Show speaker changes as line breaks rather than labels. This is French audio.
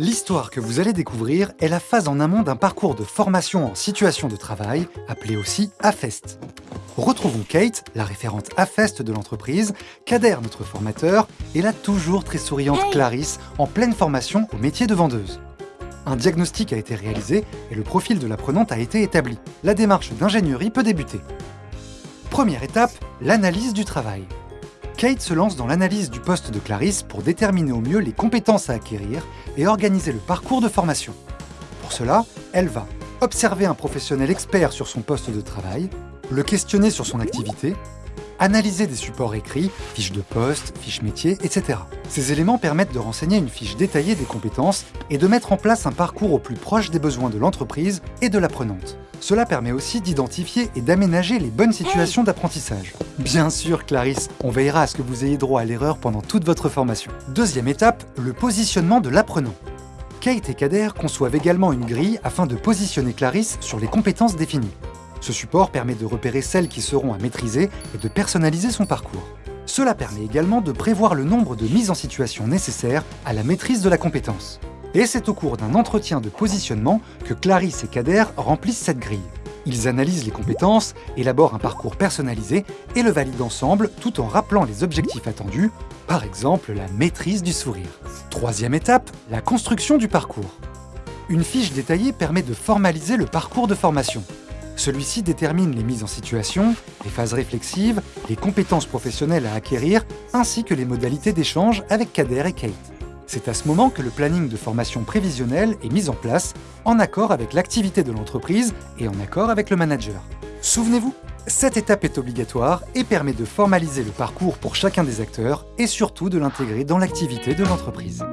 L'histoire que vous allez découvrir est la phase en amont d'un parcours de formation en situation de travail, appelé aussi AFEST. Retrouvons Kate, la référente AFEST de l'entreprise, Kader, notre formateur, et la toujours très souriante Clarisse, en pleine formation au métier de vendeuse. Un diagnostic a été réalisé et le profil de l'apprenante a été établi. La démarche d'ingénierie peut débuter. Première étape, l'analyse du travail. Kate se lance dans l'analyse du poste de Clarisse pour déterminer au mieux les compétences à acquérir et organiser le parcours de formation. Pour cela, elle va observer un professionnel expert sur son poste de travail, le questionner sur son activité, analyser des supports écrits, fiches de poste, fiches métiers, etc. Ces éléments permettent de renseigner une fiche détaillée des compétences et de mettre en place un parcours au plus proche des besoins de l'entreprise et de l'apprenante. Cela permet aussi d'identifier et d'aménager les bonnes situations d'apprentissage. Bien sûr, Clarisse, on veillera à ce que vous ayez droit à l'erreur pendant toute votre formation. Deuxième étape, le positionnement de l'apprenant. Kate et Kader conçoivent également une grille afin de positionner Clarisse sur les compétences définies. Ce support permet de repérer celles qui seront à maîtriser et de personnaliser son parcours. Cela permet également de prévoir le nombre de mises en situation nécessaires à la maîtrise de la compétence. Et c'est au cours d'un entretien de positionnement que Clarisse et Kader remplissent cette grille. Ils analysent les compétences, élaborent un parcours personnalisé et le valident ensemble tout en rappelant les objectifs attendus, par exemple la maîtrise du sourire. Troisième étape, la construction du parcours. Une fiche détaillée permet de formaliser le parcours de formation. Celui-ci détermine les mises en situation, les phases réflexives, les compétences professionnelles à acquérir, ainsi que les modalités d'échange avec Kader et Kate. C'est à ce moment que le planning de formation prévisionnelle est mis en place, en accord avec l'activité de l'entreprise et en accord avec le manager. Souvenez-vous, cette étape est obligatoire et permet de formaliser le parcours pour chacun des acteurs et surtout de l'intégrer dans l'activité de l'entreprise.